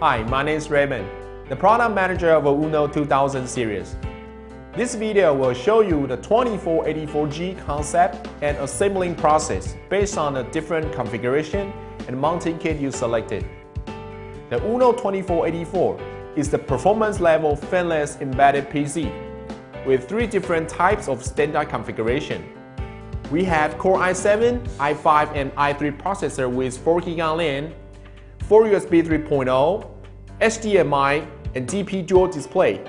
Hi, my name is Raymond, the product manager of UNO 2000 series. This video will show you the 2484G concept and assembling process based on the different configuration and mounting kit you selected. The UNO 2484 is the performance level fanless embedded PC with three different types of standard configuration. We have Core i7, i5, and i3 processor with 4 GB LAN 4 USB 3.0, HDMI, and DP dual display,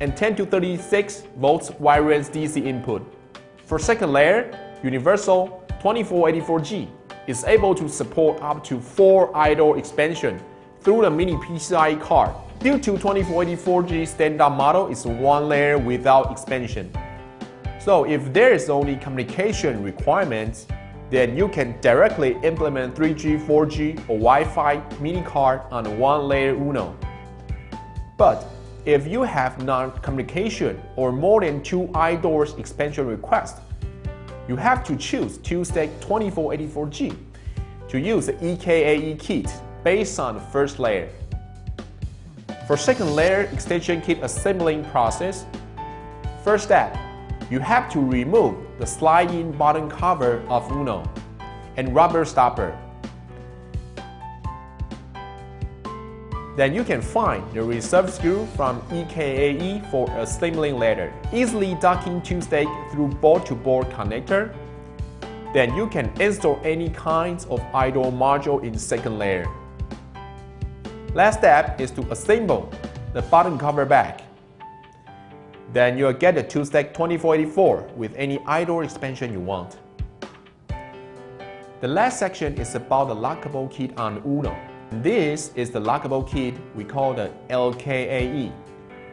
and 10 to 36 volts wireless DC input. For second layer, Universal 2484G is able to support up to 4 iDoor expansion through the mini PCIe card. Due to 2484G standard model is one layer without expansion. So if there is only communication requirements, then you can directly implement 3G, 4G, or Wi-Fi mini card on one layer UNO. But if you have non-communication or more than two iDoors expansion requests, you have to choose two-stack 2484G to use the EKAE kit based on the first layer. For second layer extension kit assembling process, first step, you have to remove the slide-in bottom cover of UNO and rubber stopper. Then you can find the reserve screw from EKAE for assembling later. Easily docking two stake through board-to-board -board connector. Then you can install any kinds of iDoor module in second layer. Last step is to assemble the bottom cover back. Then you'll get the 2-stack 2484 with any iDoor expansion you want. The last section is about the lockable kit on UNO. This is the lockable kit we call the LKAE,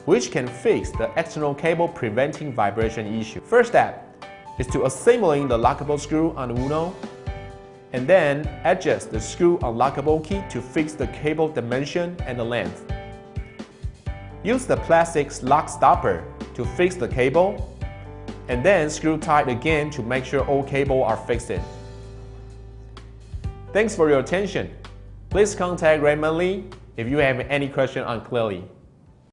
which can fix the external cable preventing vibration issue. First step is to assembling the lockable screw on UNO, and then adjust the screw unlockable key to fix the cable dimension and the length. Use the plastic lock stopper to fix the cable, and then screw tight again to make sure all cables are fixed. Thanks for your attention. Please contact Raymond Lee if you have any question on Clearly.